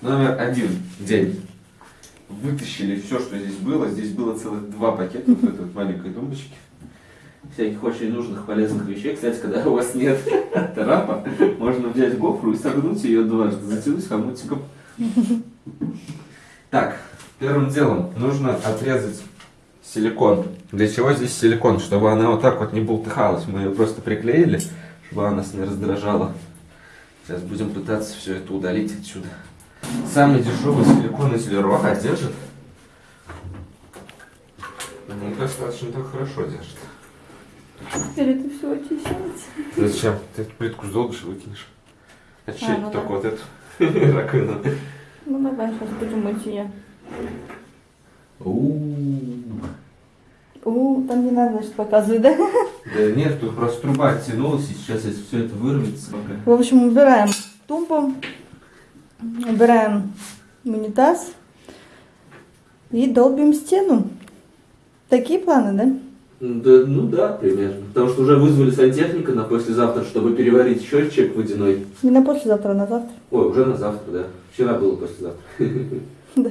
Номер один. День. Вытащили все, что здесь было. Здесь было целых два пакета вот этой вот маленькой тумбочки. Всяких очень нужных, полезных вещей. Кстати, когда у вас нет трапа, можно взять гофру и согнуть ее дважды, затянуть хомутиком. Так, первым делом нужно отрезать силикон. Для чего здесь силикон? Чтобы она вот так вот не болтыхалась. Мы ее просто приклеили, чтобы она нас не раздражала. Сейчас будем пытаться все это удалить отсюда. Самый дешевый силикон из Леруа держит. Ну, достаточно так хорошо держит. Теперь это все очищается. Зачем? Ты эту плитку сдолбишь и выкинешь. Очистить А, ну только да. вот эту раковину. Ну давай, сейчас будем мыть ее. У-у-у. У, там не надо, значит, показывать, да? Да нет, тут просто труба оттянулась, и сейчас если все это вырвется пока. В общем, убираем тумбу, убираем унитаз и долбим стену. Такие планы, да? Да, ну да, примерно. Потому что уже вызвали сантехника на послезавтра, чтобы переварить счетчик водяной. Не на послезавтра, а на завтра. Ой, уже на завтра, да. Вчера было послезавтра. Да.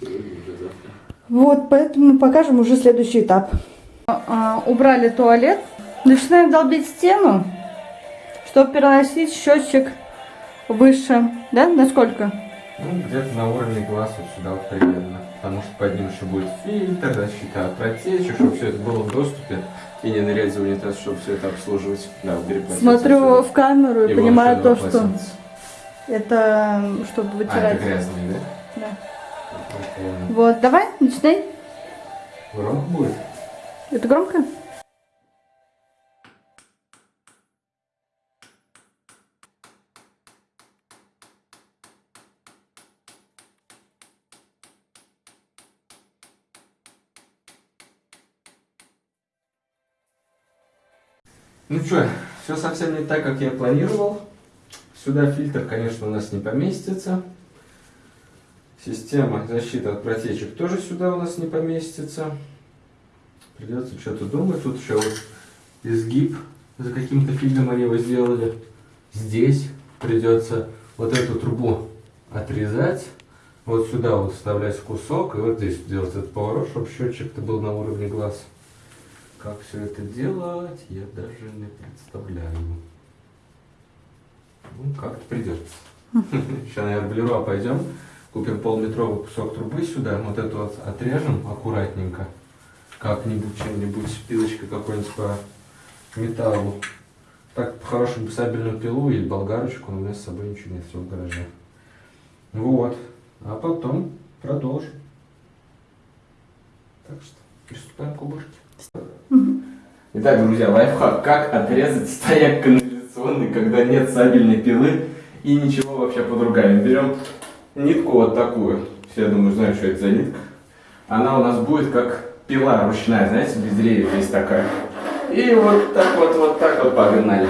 Сегодня уже завтра. Вот, поэтому покажем уже следующий этап. А, убрали туалет. Начинаем долбить стену, чтобы переносить счетчик выше. Да? Насколько? Ну, где-то на уровне глаз вот сюда вот примерно. Потому что под ним еще будет фильтр, защита от протечек, чтобы все это было в доступе. И не нырять за унитаз, чтобы все это обслуживать. Да, полотенце Смотрю в камеру и, И понимаю то, что это чтобы А, вытирать. это грязный, да? Да. Вот, давай, начинай. Громко будет? Это громко? Ну что, все совсем не так, как я планировал. Сюда фильтр, конечно, у нас не поместится. Система защиты от протечек тоже сюда у нас не поместится. Придется что-то думать. Тут еще вот изгиб за каким-то фильмом они его сделали. Здесь придется вот эту трубу отрезать. Вот сюда вот вставлять кусок. И вот здесь делать этот поворот, чтобы счетчик-то был на уровне глаз. Как все это делать, я даже не представляю. Ну, как-то придется. Сейчас, наверное, в Леруа пойдем, купим полметровый кусок трубы сюда, вот эту вот отрежем аккуратненько, как-нибудь, чем-нибудь, пилочкой какой-нибудь по металлу. Так, по-хорошему, сабельную пилу или болгарочку, но у меня с собой ничего нет, все в гараже. Вот. А потом продолжим. Так что, приступаем к уборке. Итак, друзья, лайфхак. Как отрезать стояк канализационный, когда нет сабельной пилы и ничего вообще под руками. Берем нитку вот такую. Все, я думаю, знают, что это за нитка. Она у нас будет как пила ручная, знаете, без древьев есть такая. И вот так вот, вот так вот погнали.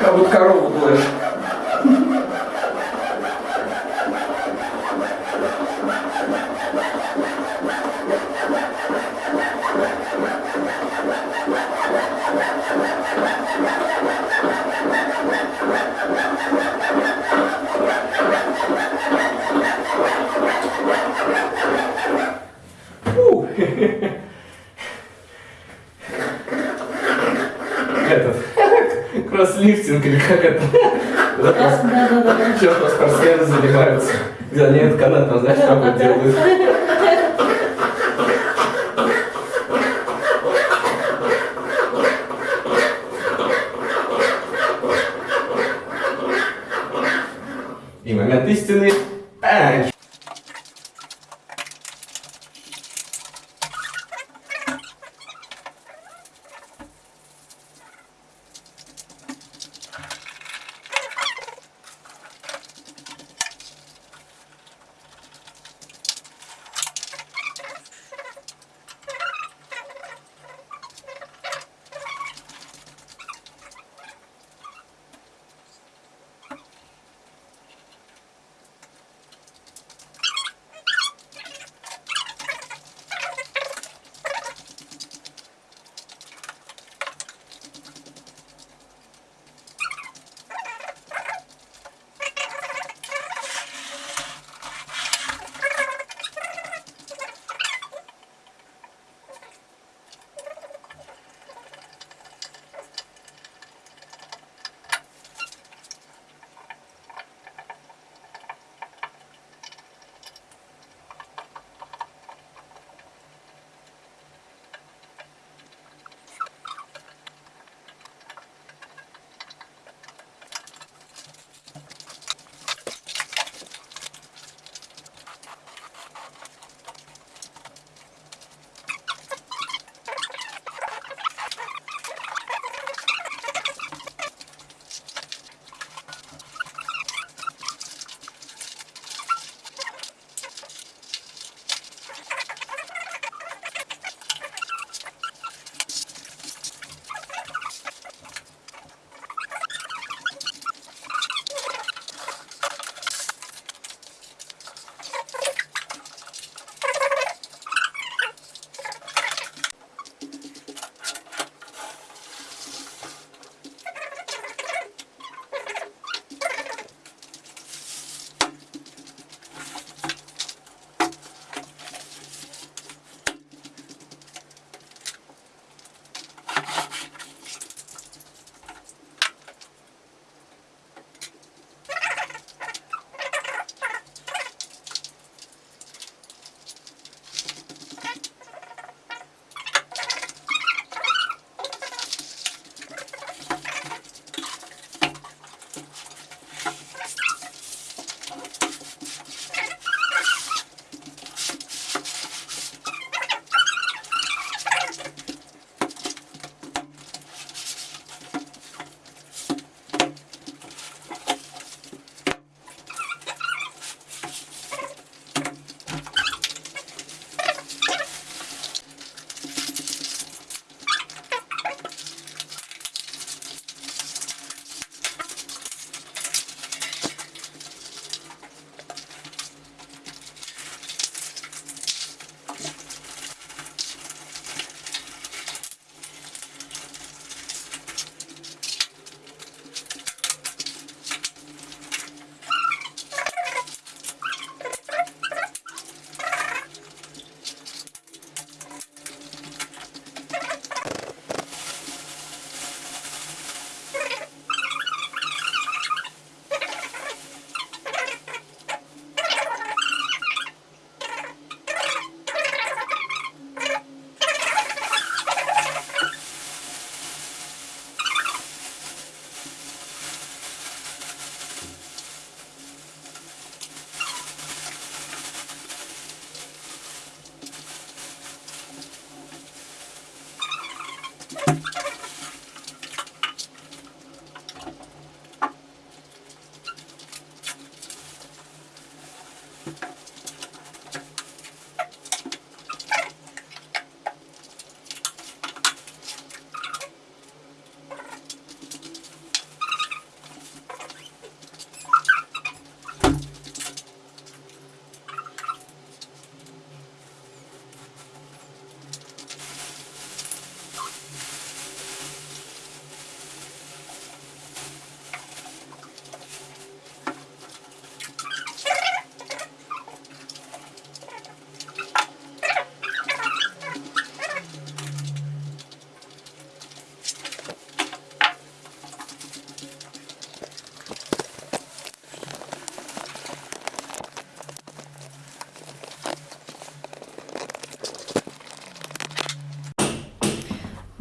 Как будто корову доешь. Фу. Этот кросслифтинг или как это? Да, да, да. Чем спортсмены занимаются? Где они этот канат, там, знаешь, как вот делают?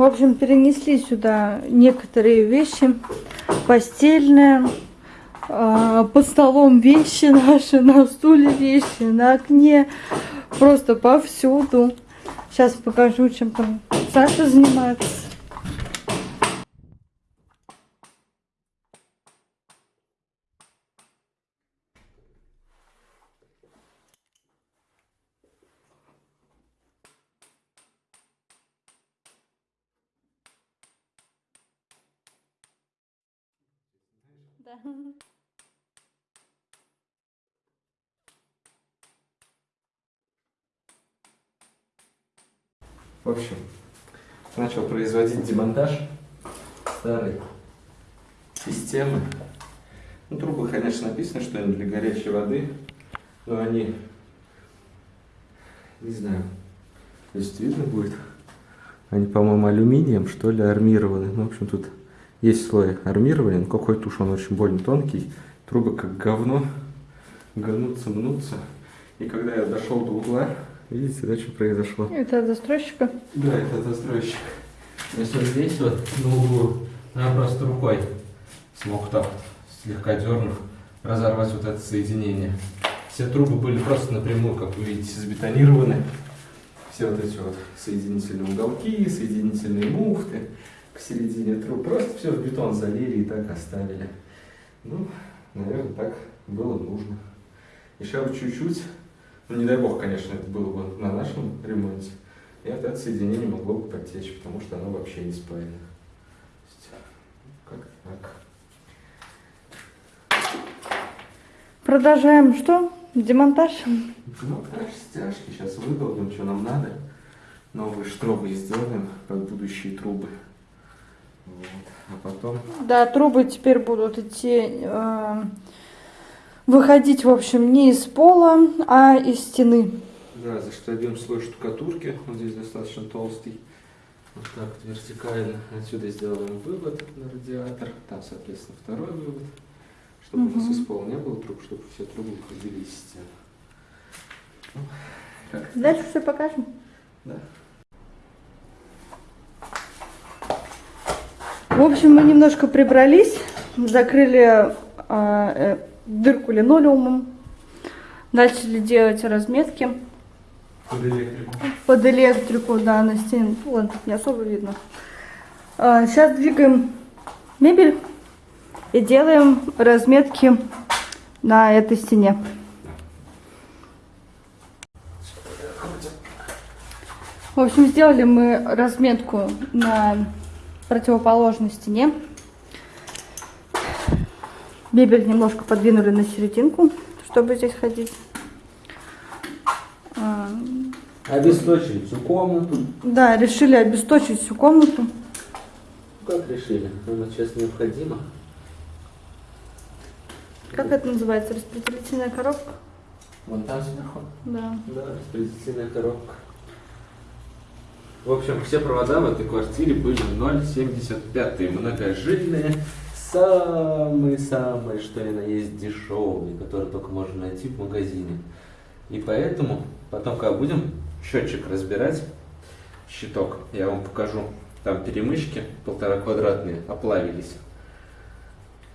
В общем, перенесли сюда некоторые вещи. Постельное, а, под столом вещи наши, на стуле вещи, на окне. Просто повсюду. Сейчас покажу, чем там Саша занимается. Да. В общем, начал производить демонтаж старой системы. Ну, трубы, конечно, написано, что они для горячей воды, но они, не знаю, здесь видно будет, они, по-моему, алюминием, что ли, армированы. Ну, в общем, тут есть слой армирования, но какой-то уж он очень больно тонкий. Трубы как говно, гнутся, мнутся. И когда я дошел до угла, видите, да, что произошло? Это от застройщика. Да, это застройщик. То есть вот здесь вот на углу я просто рукой смог так, слегка дернув, разорвать вот это соединение. Все трубы были просто напрямую, как вы видите, забетонированы. Все вот эти вот соединительные уголки, соединительные муфты к середине труб. Просто все в бетон залили и так оставили. Ну, наверное, так было нужно. Еще бы чуть-чуть, ну не дай бог, конечно, это было бы на нашем ремонте, и это соединение могло бы потечь, потому что оно вообще не спаяно. Как так. Продолжаем что? Демонтаж? Дальше стяжки, сейчас выдолбим, что нам надо. Новые штробы сделаем, как будущие трубы. Вот. А потом Да, трубы теперь будут идти, э, выходить, в общем, не из пола, а из стены. Да, заштабим слой штукатурки, он здесь достаточно толстый. Вот так вот вертикально. Отсюда сделаем вывод на радиатор. Там, соответственно, второй вывод. Чтобы у нас из пола не было труб, чтобы все трубы выходили из стен. Ну, Дальше все покажем. Да. В общем, мы немножко прибрались, закрыли а, э, дырку линолеумом, начали делать разметки Под электрику. под электрику, да, на стене. Ладно, не особо видно. сейчас двигаем мебель и делаем разметки на этой стене. В общем, сделали мы разметку на противоположной стене. Мебель немножко подвинули на серединку, чтобы здесь ходить. А, Обесточили всю комнату. Да, решили обесточить всю комнату. Как решили? Она сейчас необходима. Как это называется? Распределительная коробка? Вон там сверху. Да. Да, распределительная коробка. В общем, все провода в этой квартире были 0,75 многожильные, самые-самые, что ни на есть дешевые, которые только можно найти в магазине. И поэтому, потом, когда будем счетчик разбирать, щиток, я вам покажу, там перемычки полтора квадратные оплавились.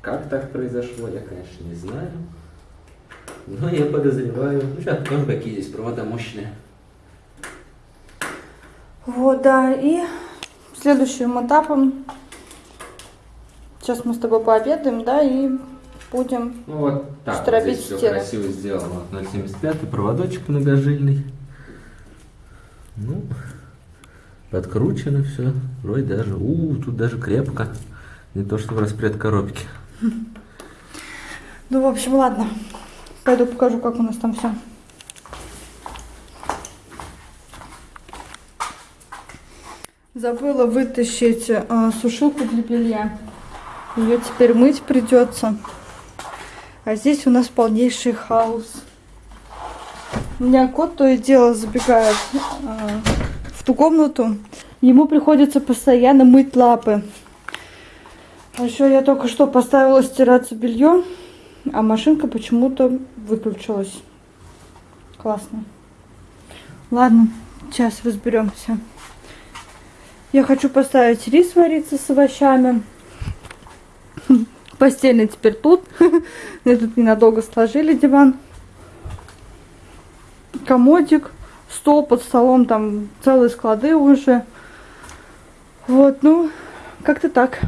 Как так произошло, я, конечно, не знаю. Но я подозреваю. Ну, сейчас покажу, какие здесь провода мощные. Вот, да, и следующим этапом, сейчас мы с тобой пообедаем, да, и будем, Ну вот так, вот здесь все стены. красиво сделано. Вот 0,75 проводочек многожильный. Ну, подкручено все. Вроде даже, у, тут даже крепко. Не то, что в распред коробки. ну, в общем, ладно, пойду покажу, как у нас там все. Забыла вытащить э, сушилку для белья. Ее теперь мыть придется. А здесь у нас полнейший хаос. У меня кот то и дело забегает э, в ту комнату. Ему приходится постоянно мыть лапы. А еще я только что поставила стираться белье, а машинка почему-то выключилась. Классно. Ладно, сейчас разберемся. Я хочу поставить рис вариться с овощами. Постельный теперь тут. Мы тут ненадолго сложили диван. Комодик, стол под столом, там целые склады уже. Вот, ну, как-то так.